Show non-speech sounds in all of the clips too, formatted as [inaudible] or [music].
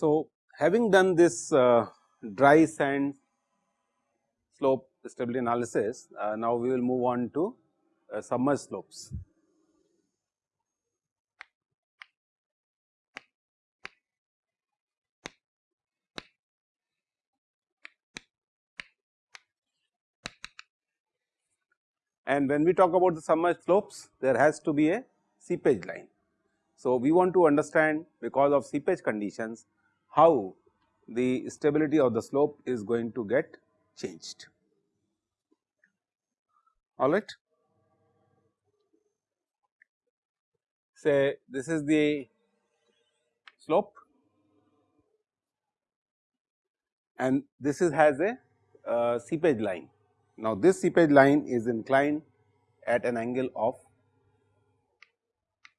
So, having done this uh, dry sand slope stability analysis, uh, now we will move on to uh, submerged slopes. And when we talk about the submerged slopes, there has to be a seepage line. So, we want to understand because of seepage conditions how the stability of the slope is going to get changed. All right. Say this is the slope and this is has a uh, seepage line. Now, this seepage line is inclined at an angle of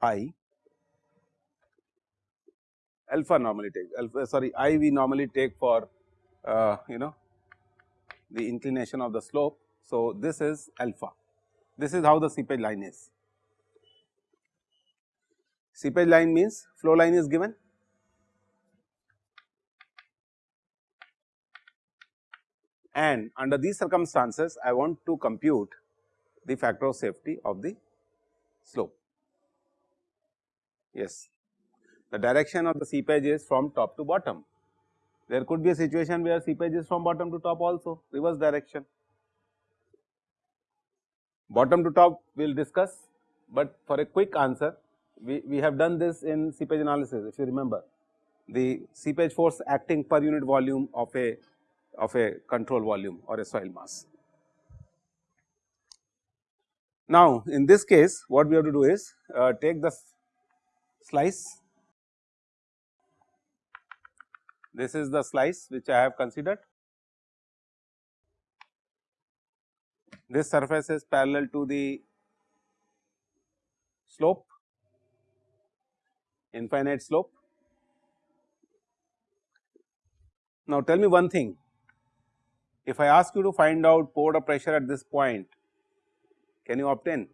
i alpha normally take alpha sorry i we normally take for uh, you know the inclination of the slope. So, this is alpha this is how the seepage line is. Seepage line means flow line is given and under these circumstances I want to compute the factor of safety of the slope. Yes the direction of the seepage is from top to bottom. There could be a situation where seepage is from bottom to top also reverse direction. Bottom to top we will discuss, but for a quick answer we, we have done this in seepage analysis if you remember the seepage force acting per unit volume of a of a control volume or a soil mass. Now, in this case what we have to do is uh, take the slice This is the slice which I have considered. This surface is parallel to the slope, infinite slope. Now, tell me one thing, if I ask you to find out pore pressure at this point, can you obtain?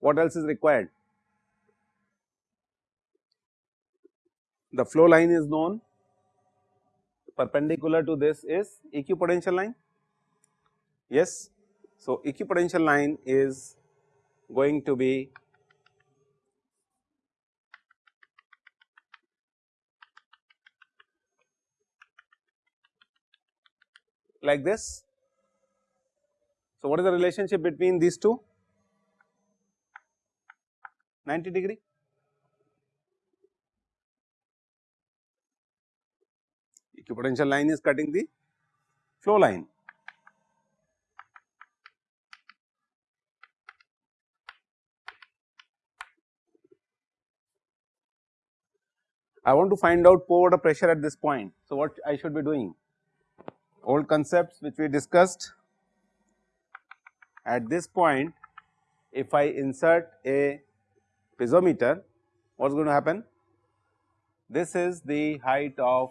What else is required? the flow line is known perpendicular to this is equipotential line yes. So, equipotential line is going to be like this. So, what is the relationship between these two 90 degree equipotential line is cutting the flow line. I want to find out pore water pressure at this point. So, what I should be doing? Old concepts which we discussed at this point if I insert a piezometer what is going to happen? This is the height of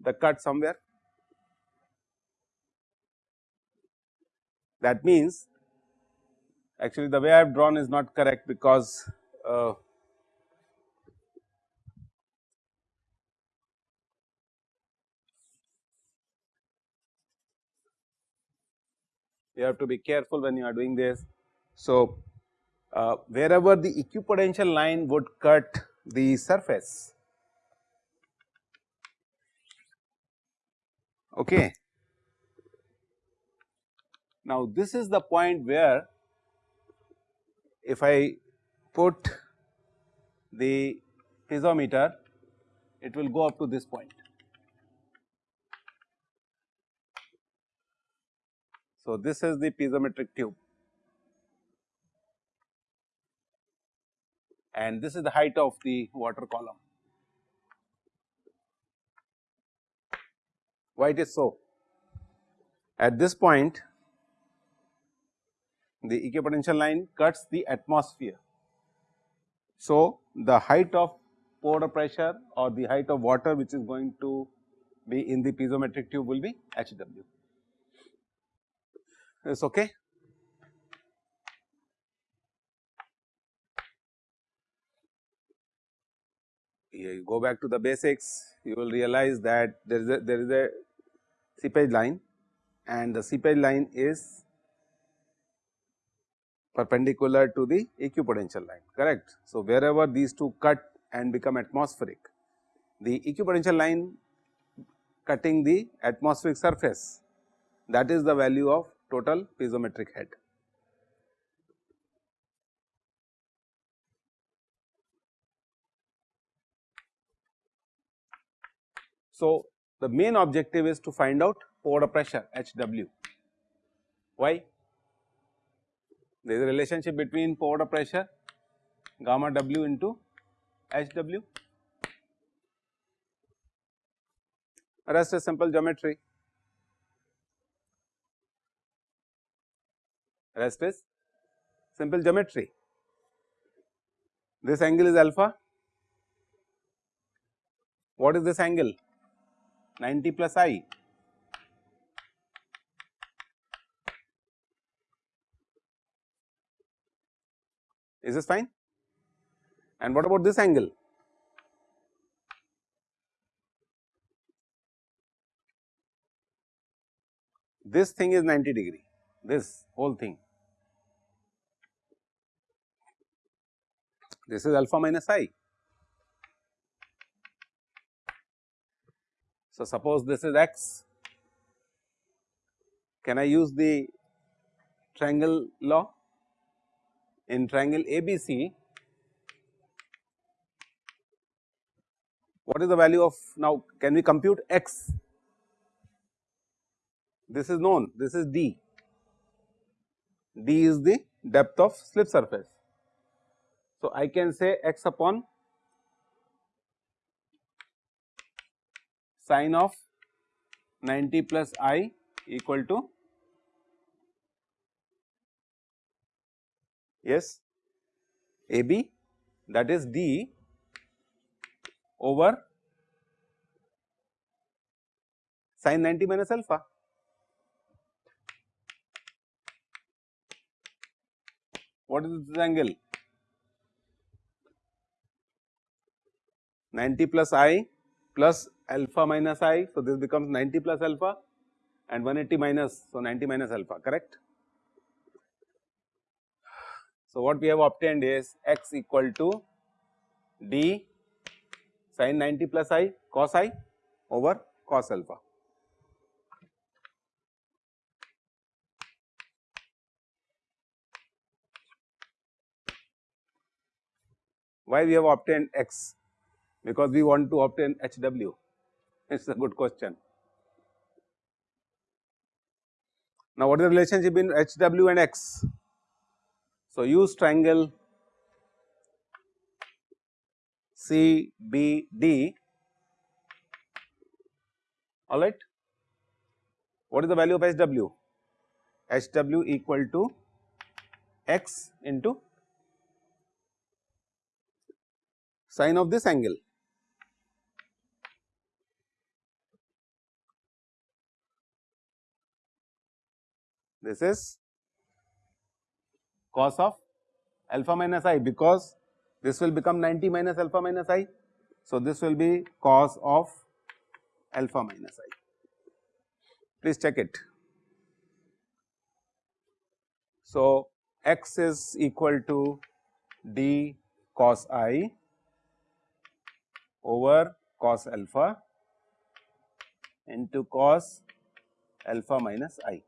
the cut somewhere. That means actually the way I have drawn is not correct because uh, you have to be careful when you are doing this. So, uh, wherever the equipotential line would cut the surface Okay. Now, this is the point where if I put the piezometer, it will go up to this point. So, this is the piezometric tube and this is the height of the water column. Why it is so? At this point the equipotential line cuts the atmosphere So, the height of pore pressure or the height of water which is going to be in the piezometric tube will be h w. Is okay? You eh, go back to the basics, you will realize that there is a there is a seepage line and the seepage line is perpendicular to the equipotential line correct. So, wherever these two cut and become atmospheric, the equipotential line cutting the atmospheric surface that is the value of total piezometric head. So, the main objective is to find out pore pressure H w. Why? There is a relationship between pore pressure gamma w into H w. Rest is simple geometry. Rest is simple geometry. This angle is alpha. What is this angle? 90 plus i. Is this fine? And what about this angle? This thing is 90 degree, this whole thing. This is alpha minus i. So, suppose this is x, can I use the triangle law? In triangle ABC, what is the value of now can we compute x? This is known, this is d, d is the depth of slip surface. So, I can say x upon sine of 90 plus i equal to yes a b that is d over sine 90 minus alpha. What is this angle? 90 plus i plus alpha minus i. So, this becomes 90 plus alpha and 180 minus. So, 90 minus alpha correct. So, what we have obtained is x equal to d sin 90 plus i cos i over cos alpha. Why we have obtained x? Because we want to obtain h w. It is a good question. Now, what is the relationship between H w and x? So, use triangle C B D all right. What is the value of H w? H w equal to x into sine of this angle this is cos of alpha minus i because this will become 90 minus alpha minus i. So, this will be cos of alpha minus i. Please check it. So, x is equal to d cos i over cos alpha into cos alpha minus i.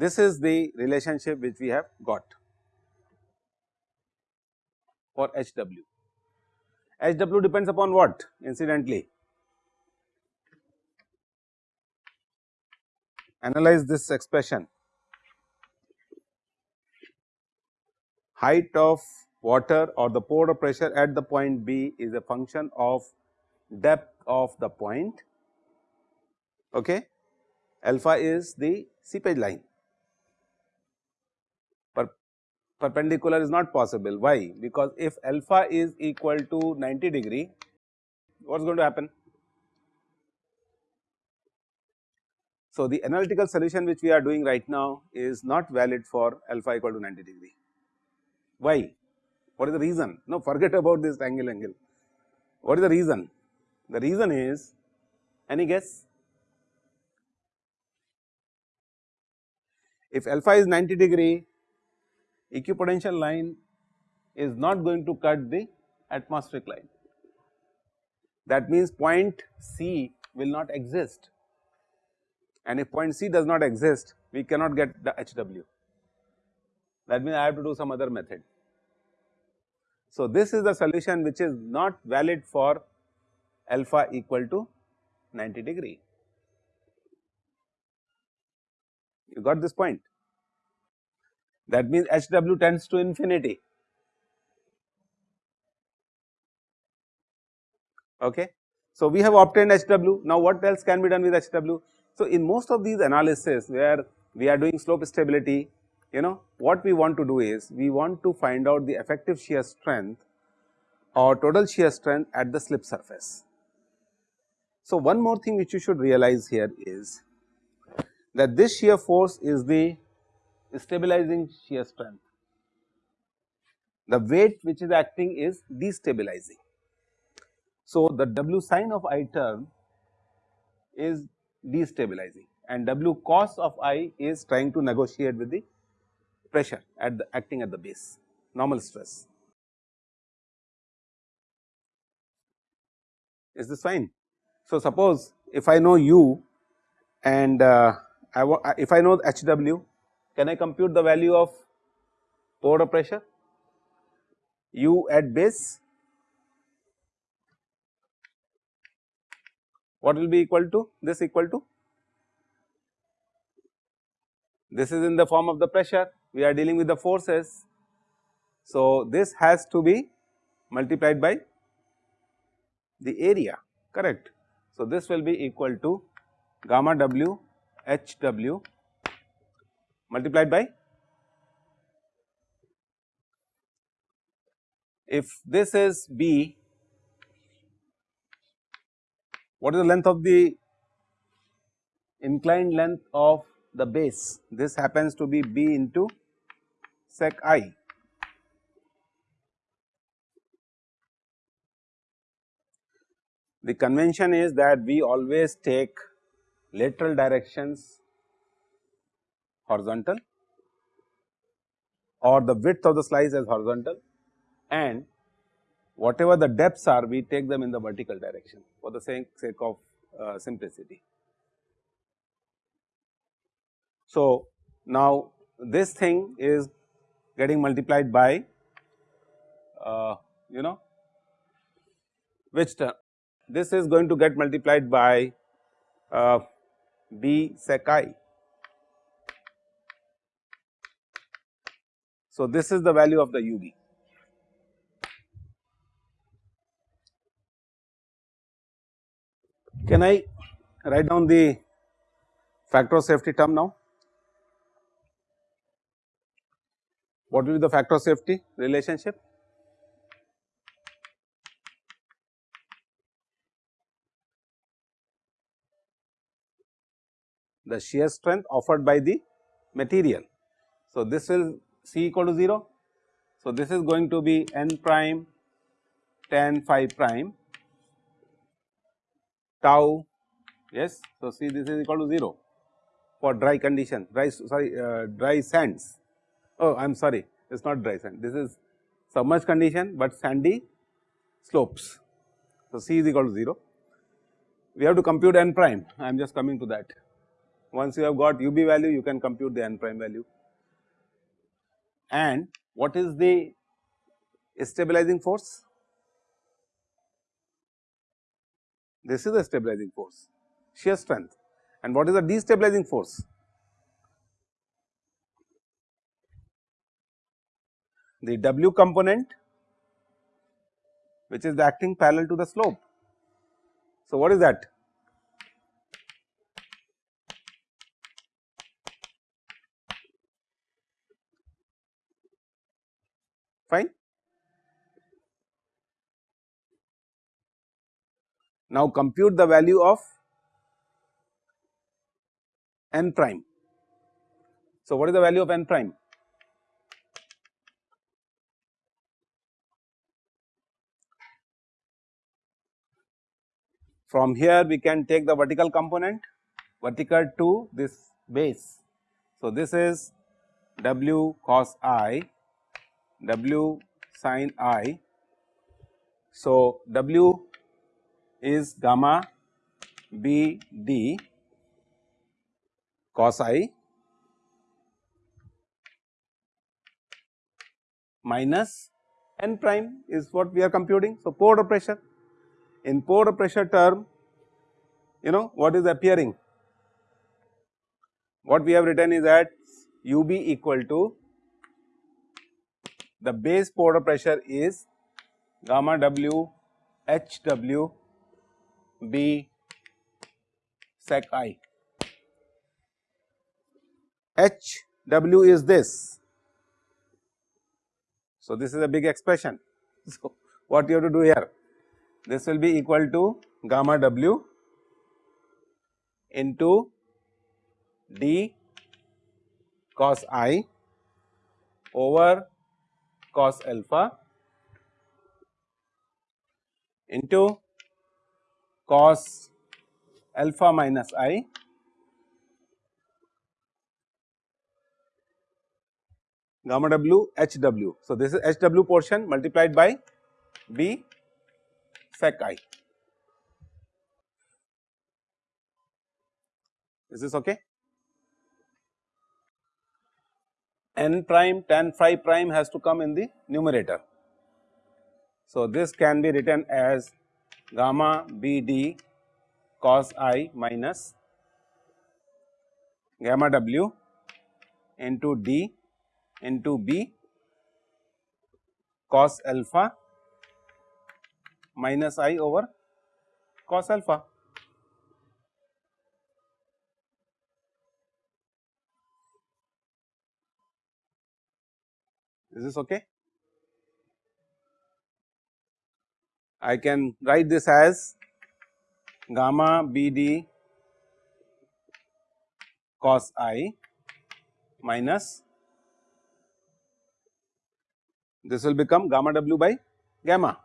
This is the relationship which we have got for H w. H w depends upon what incidentally? Analyze this expression height of water or the pore pressure at the point B is a function of depth of the point okay alpha is the seepage line perpendicular is not possible. Why? Because if alpha is equal to 90 degree, what is going to happen? So, the analytical solution which we are doing right now is not valid for alpha equal to 90 degree. Why? What is the reason? No, forget about this angle angle. What is the reason? The reason is any guess? If alpha is 90 degree, equipotential line is not going to cut the atmospheric line. That means point C will not exist and if point C does not exist we cannot get the HW that means I have to do some other method. So, this is the solution which is not valid for alpha equal to 90 degree. You got this point that means HW tends to infinity. Okay. So, we have obtained HW now what else can be done with HW? So, in most of these analysis where we are doing slope stability, you know what we want to do is we want to find out the effective shear strength or total shear strength at the slip surface. So, one more thing which you should realize here is that this shear force is the stabilizing shear strength. The weight which is acting is destabilizing. So, the W sine of i term is destabilizing and W cos of i is trying to negotiate with the pressure at the acting at the base normal stress. Is this fine? So, suppose if I know u and uh, I if I know H w can I compute the value of pore pressure? U at base. What will be equal to? This equal to? This is in the form of the pressure. We are dealing with the forces. So, this has to be multiplied by the area correct. So, this will be equal to gamma w h w multiplied by if this is b what is the length of the inclined length of the base? This happens to be b into sec i. The convention is that we always take lateral directions horizontal or the width of the slice as horizontal and whatever the depths are we take them in the vertical direction for the sake, sake of uh, simplicity. So, now this thing is getting multiplied by uh, you know which term this is going to get multiplied by uh, b sec i. So, this is the value of the u b. Can I write down the factor of safety term now? What will be the factor of safety relationship? The shear strength offered by the material. So, this will C equal to 0. So, this is going to be n prime tan phi prime tau yes. So, see this is equal to 0 for dry condition dry sorry uh, dry sands oh I am sorry it is not dry sand this is submerged condition, but sandy slopes. So, C is equal to 0 we have to compute n prime I am just coming to that once you have got u b value you can compute the n prime value and what is the stabilizing force This is the stabilizing force, shear strength. And what is the destabilizing force? The W component which is acting parallel to the slope. So, what is that? Fine. Now compute the value of n prime. So, what is the value of n prime? From here we can take the vertical component vertical to this base. So, this is w cos i, w sin i. So, w is gamma b d cos i minus n prime is what we are computing. So, pore pressure in pore pressure term you know what is appearing what we have written is that ub equal to the base pore pressure is gamma w h w b sec i. H w is this. So this is a big expression. [laughs] So what you have to do here? This will be equal to gamma w into d cos i over cos alpha into cos alpha minus i gamma w h w. So, this is h w portion multiplied by b sec i. Is this okay? N prime tan phi prime has to come in the numerator. So, this can be written as gamma b d cos i minus gamma w into d into b cos alpha minus i over cos alpha. Is this okay? I can write this as gamma b d cos i minus this will become gamma w by gamma.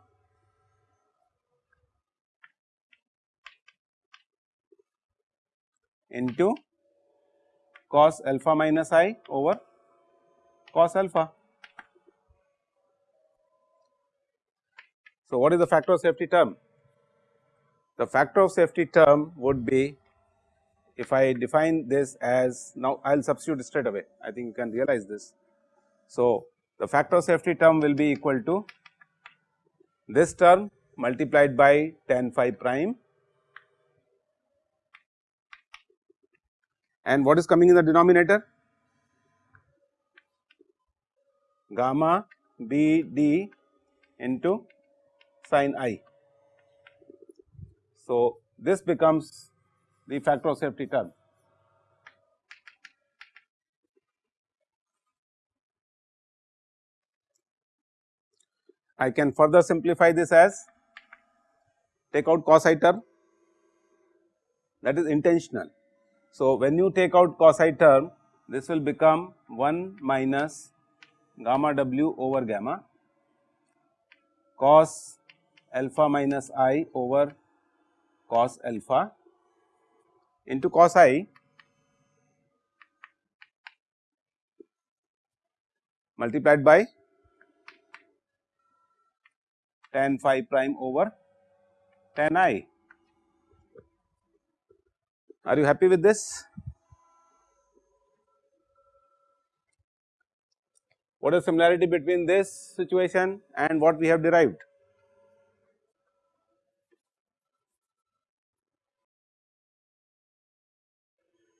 into cos alpha minus i over cos alpha. So, what is the factor of safety term? The factor of safety term would be if I define this as now I will substitute straight away I think you can realize this. So, the factor of safety term will be equal to this term multiplied by tan phi prime and what is coming in the denominator gamma b d into sin i. So, this becomes the factor of safety term. I can further simplify this as take out cos i term that is intentional. So, when you take out cos i term this will become 1 minus gamma w over gamma cos alpha minus i over cos alpha into cos i multiplied by tan phi prime over tan i. Are you happy with this? What is similarity between this situation and what we have derived?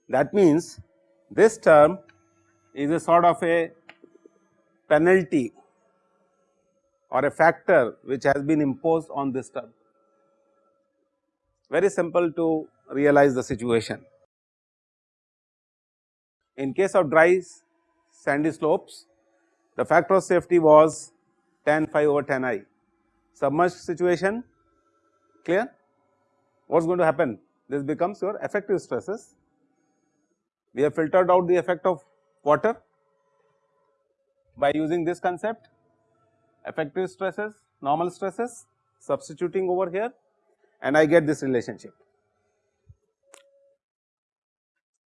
That means, this term is a sort of a penalty or a factor which has been imposed on this term. Very simple to realize the situation. In case of dry sandy slopes, the factor of safety was tan phi over tan i. Submerged situation clear? What is going to happen? This becomes your effective stresses. We have filtered out the effect of water by using this concept effective stresses, normal stresses substituting over here and I get this relationship.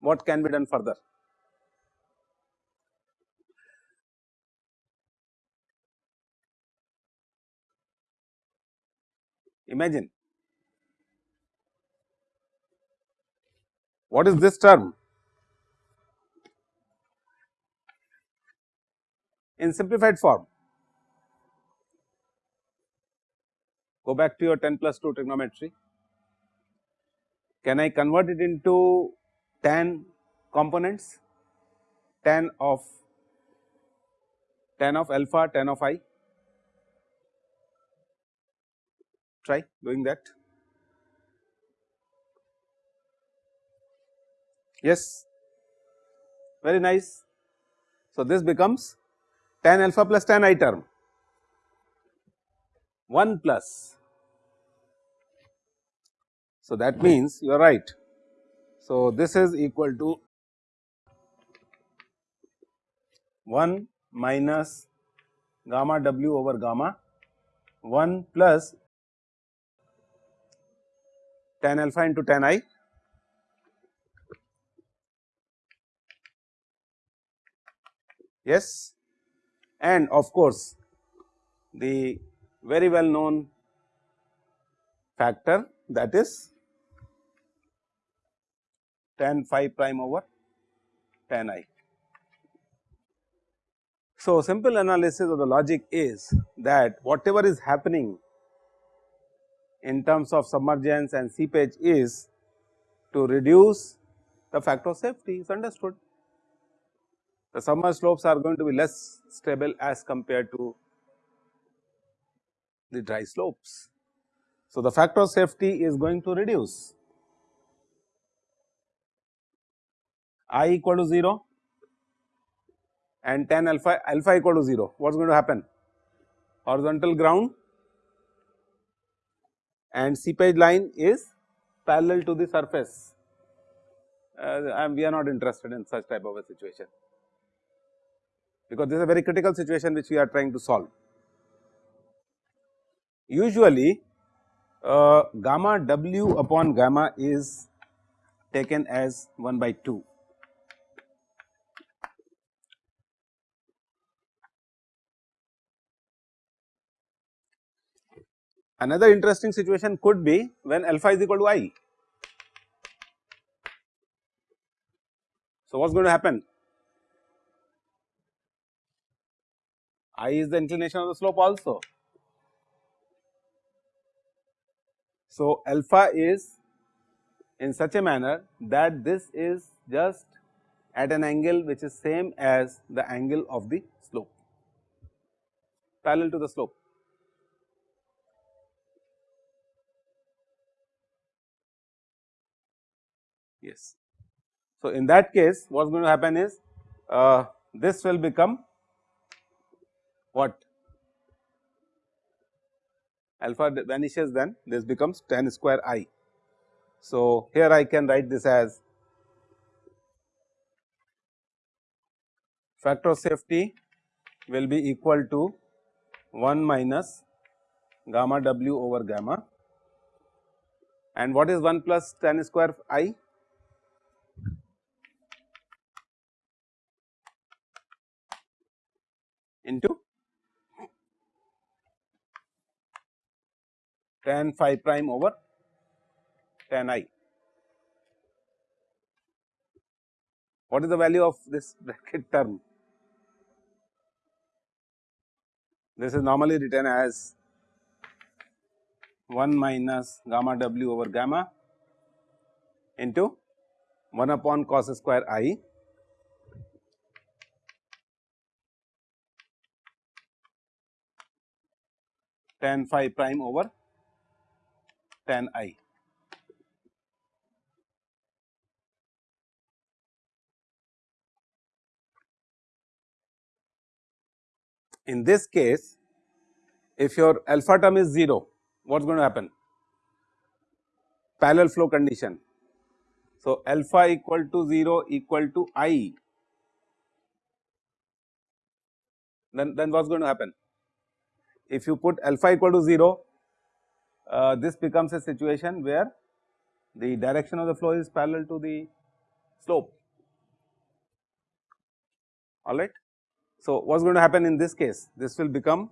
What can be done further? Imagine what is this term? In simplified form, go back to your 10 plus 2 trigonometry. Can I convert it into tan components, tan of tan of alpha, tan of i? try doing that. Yes, very nice. So, this becomes tan alpha plus tan i term 1 plus. So, that means you are right. So, this is equal to 1 minus gamma w over gamma 1 plus tan alpha into tan i yes and of course the very well known factor that is tan phi prime over tan i. So, simple analysis of the logic is that whatever is happening in terms of submergence and seepage is to reduce the factor of safety is understood. The submerged slopes are going to be less stable as compared to the dry slopes. So, the factor of safety is going to reduce. I equal to 0 and tan alpha alpha equal to 0 what is going to happen? Horizontal ground and seepage line is parallel to the surface. Uh, we are not interested in such type of a situation because this is a very critical situation which we are trying to solve. Usually uh, gamma w upon gamma is taken as 1 by 2 Another interesting situation could be when alpha is equal to i. So, what is going to happen? I is the inclination of the slope also. So, alpha is in such a manner that this is just at an angle which is same as the angle of the slope parallel to the slope. yes. So, in that case what is going to happen is uh, this will become what? Alpha vanishes then this becomes tan square i. So, here I can write this as factor of safety will be equal to 1 minus gamma w over gamma. And what is 1 plus tan square i? Into tan phi prime over tan i. What is the value of this bracket term? This is normally written as 1 minus gamma w over gamma into 1 upon cos square i tan phi prime over tan i. In this case if your alpha term is 0 what is going to happen parallel flow condition. So, alpha equal to 0 equal to i then, then what is going to happen if you put alpha equal to 0 uh, this becomes a situation where the direction of the flow is parallel to the slope alright. So, what is going to happen in this case this will become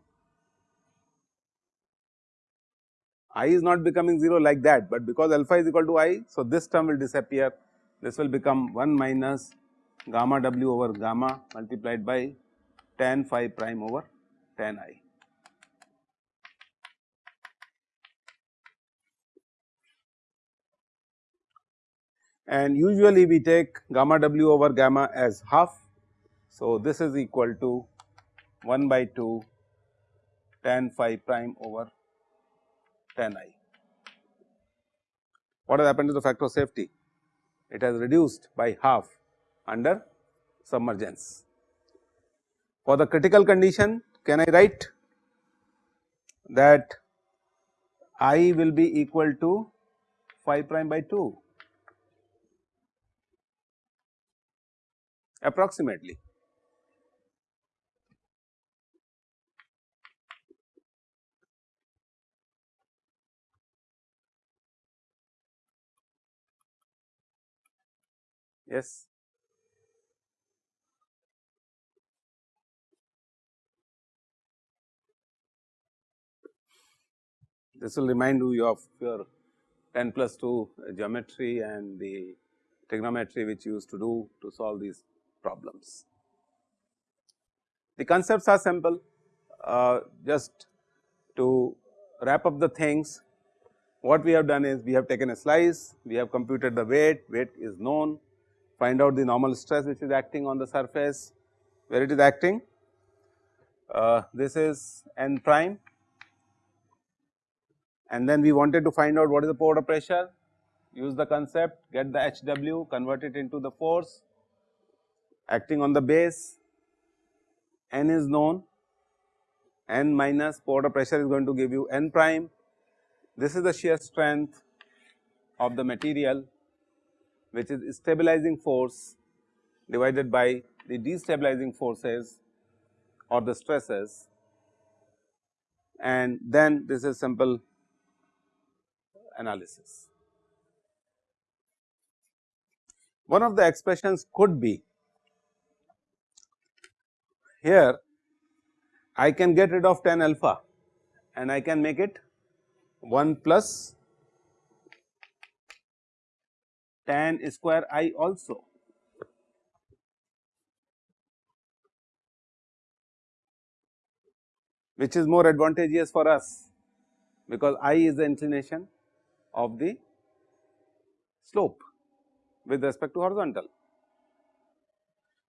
i is not becoming 0 like that, but because alpha is equal to i. So, this term will disappear this will become 1 minus gamma w over gamma multiplied by tan phi prime over tan i. and usually we take gamma w over gamma as half. So, this is equal to 1 by 2 tan phi prime over tan i. What has happened to the factor of safety? It has reduced by half under submergence. For the critical condition can I write that i will be equal to phi prime by 2 approximately. Yes. This will remind you of your 10 plus 2 geometry and the trigonometry which you used to do to solve these problems. The concepts are simple uh, just to wrap up the things what we have done is we have taken a slice, we have computed the weight, weight is known, find out the normal stress which is acting on the surface, where it is acting. Uh, this is n prime and then we wanted to find out what is the pore pressure, use the concept, get the HW, convert it into the force acting on the base n is known n minus pore pressure is going to give you n prime. This is the shear strength of the material which is stabilizing force divided by the destabilizing forces or the stresses and then this is simple analysis. One of the expressions could be here I can get rid of tan alpha and I can make it 1 plus tan square i also. which is more advantageous for us because i is the inclination of the slope with respect to horizontal.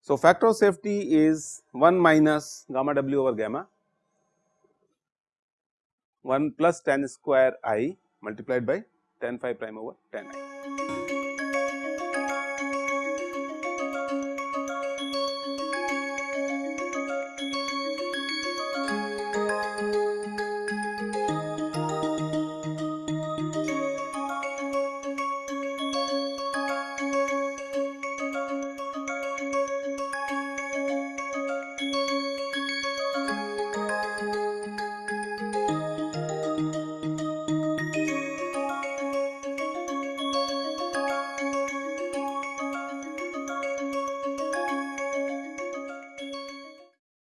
So, factor of safety is 1 minus gamma w over gamma 1 plus tan square i multiplied by tan phi prime over tan i.